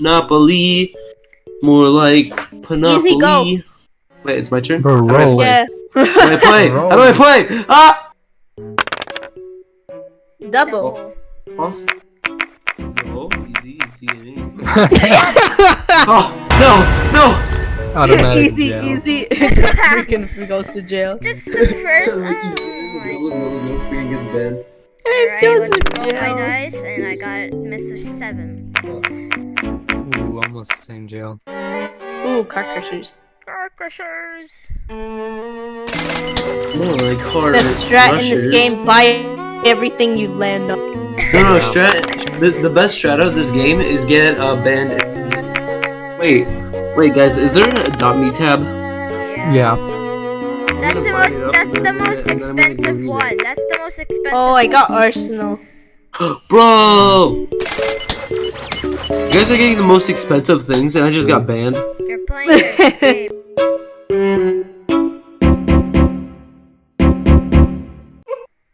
Monopoly. More like Monopoly. Easy go. Wait, it's my turn. Bro, How do I play? Yeah. How do I play? How do I play? Ah! Double. Pause. Let's go. Easy, easy, easy. oh no, no! Automatic easy, jail. easy. Just freaking goes to jail. Just the first. Easy. Oh Let's go, let's go. Freaking gets banned. Alright, goes let's to roll my jail. dice, and I got it, Mr. Seven. Ooh, almost the same jail. Ooh, car crushers. Car crushers. More like hard. The strat in this game, buy everything you land on. No, no, strat. The, the best strat of this game is get uh, a band. Wait, wait, guys, is there an adopt me tab? Yeah. That's the most. That's the most then I'm gonna go expensive one. That's the most expensive. Oh, I got. Arsenal. Bro! You guys are getting the most expensive things, and I just got mm. banned. You're playing this game.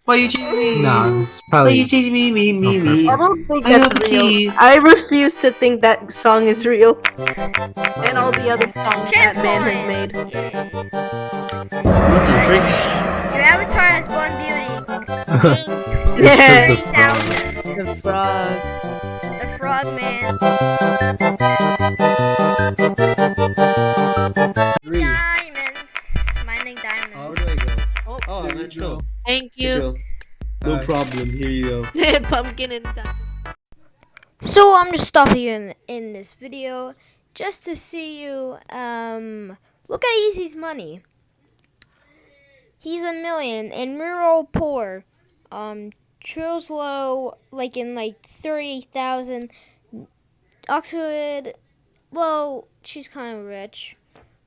Why you chasing me? Nah, it's Why you probably. chasing me, me, me, Okay. me? I don't think I that's the real. key. I refuse to think that song is real. And all the other songs that man has made. Lucky trick. Your avatar has Born Beauty. Pink. Yeah. Thirty thousand. The frog. The Frog Man. Three. Diamonds. Mining How diamonds. do I go? Oh, Oh, There you go. thank you. No Alright. problem. Here you go. Pumpkin and diamond. So I'm just stopping you in, in this video just to see you um look at Easy's money. He's a million and we're all poor. Um Trill's low like in like thirty thousand. Oxford well, she's kinda rich.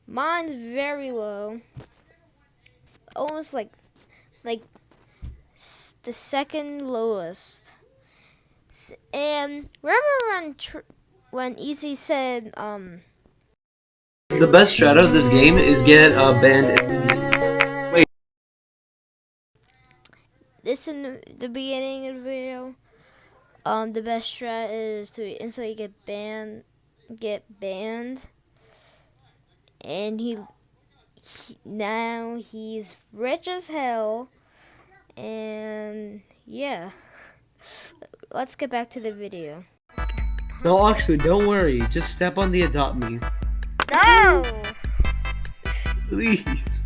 Mine's very low. Almost like like the second lowest. And remember when when Easy said um The best strat of this game is get a band. This in the, the beginning of the video, um the best strat is to instantly get banned, get banned, and he, he now he's rich as hell, and yeah. Let's get back to the video. No, Oxford, don't worry. Just step on the adopt me. No. Please.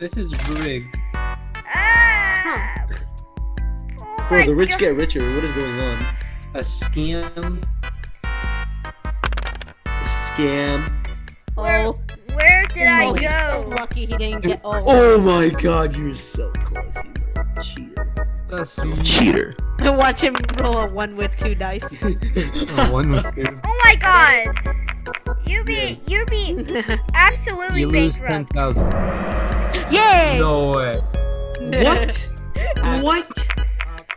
This is rigged. Ah! Oh Bro, my the rich God. get richer. What is going on? A scam. Scam. Where, Oh, where did I oh, he's so go? lucky he didn't get. Oh, Oh my god, you're so close, you little cheater. That's Cheater. watch him roll a one with two dice. oh, one was good. Oh my god! You be you be absolutely You lose ten bankrupt. thousand. Yay! No way. what? what?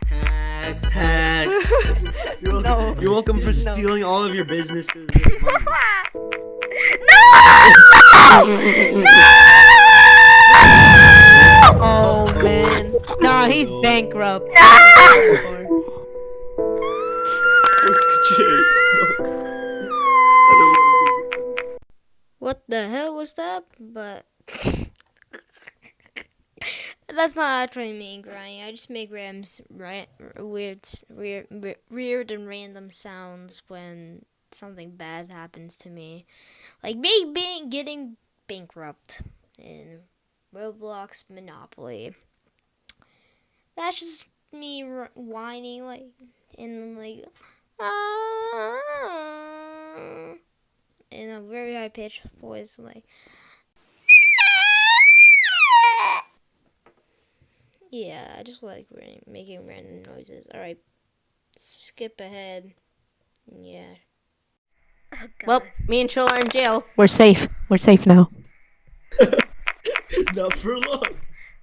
Hacks, hacks. You're welcome, No. you're welcome for No. stealing all of your businesses. and money. Oh man. No, he's bankrupt. No. I don't want to do this. What the hell was that? But that's not actually me crying. I just make rams right weird, weird, weird and random sounds when something bad happens to me, like me being getting bankrupt in Roblox Monopoly. That's just me whining like in like ah, in a very high pitched voice, like. Yeah, I just like making random noises. All right, skip ahead. Yeah. Oh, Well, me and Trill are in jail. We're safe. We're safe now. Not for long.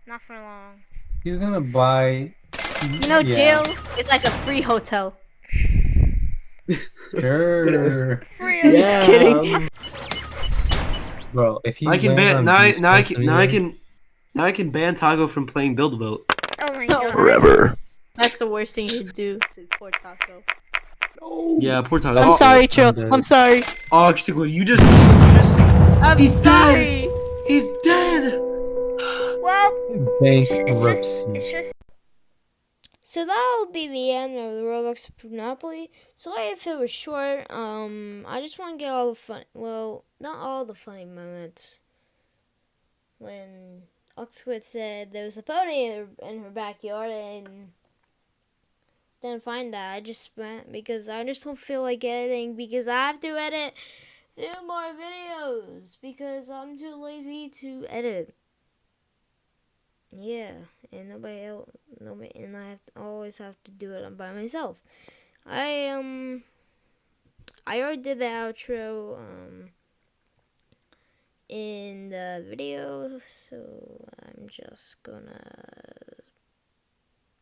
not for long. He's gonna buy. You know, Yeah. jail is like a free hotel. Sure. Free. Just kidding. Bro, if you I can land ban now. I, these now I can now I can now I can ban Taco from playing Build a Boat Oh my god. forever. That's the worst thing you do to poor Taco. Yeah, poor Taco. I'm Oh, sorry, I'm I'm sorry. Oh, Chico, you just, you just, I'm He's dead. he's dead. Well, it's just, it's just. So that'll be the end of the Roblox Monopoly. Sorry if it was short. Um, I just want to get all the fun. Well, not all the funny moments. When Oxford said there was a pony in her, in her backyard and didn't find that. I just went because I just don't feel like editing because I have to edit two more videos because I'm too lazy to edit. Yeah, and nobody else, nobody, and I have to, always have to do it by myself. I um, I already did the outro um in the video, so I'm just gonna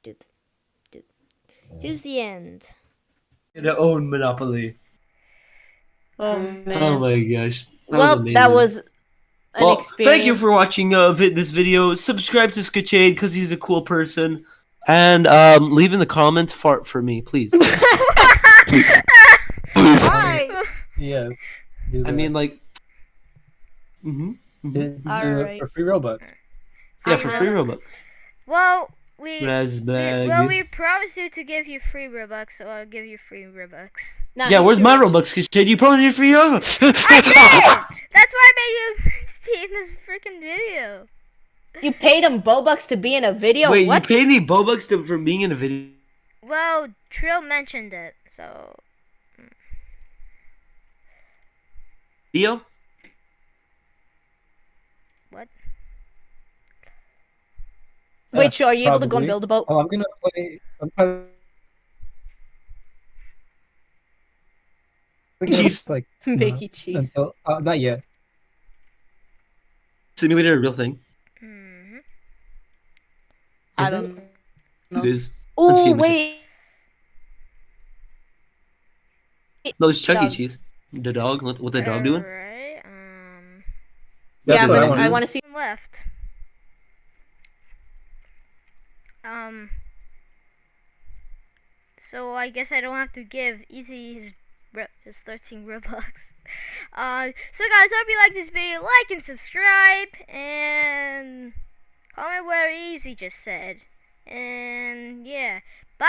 do. th- do. Here's the end. Gonna own Monopoly. Oh Oh my gosh. well, that was an well, experience. Thank you for watching uh, vi- this video. Subscribe to Skachade because he's a cool person. And um, leave in the comments fart for me, please. please. Please. Why? Yes. do I mean, like. Hmm Do- do it Alright. for free Robux. Yeah, for free Uh, Robux. Well, we. we well, we promised you to give you free Robux, so I'll give you free Robux. Nah, yeah, he's where's my. Robux, Skachade? You probably me free Robux. I did! That's why I made you be in this freaking video. You paid him Bobucks to be in a video. Wait, what? you paid me Bobux to, for being in a video? Well, Trill mentioned it, so. Video? Wait, Joe, are you able to go and build a boat? Oh, I'm gonna play. I'm probably. Cheese. Like Mickey cheese. until uh, not yet. Simulator a real thing. hmm I don't. No. It is. Oh wait. No, it's Chuck E. Cheese. The dog. What, what the dog doing? That's yeah, gonna, wanna I want to see. Left. Um. So I guess I don't have to give Easy his, his 13 Robux. Uh, so guys, I hope you like this video. Like and subscribe. And comment where Easy just said. And yeah. Bye.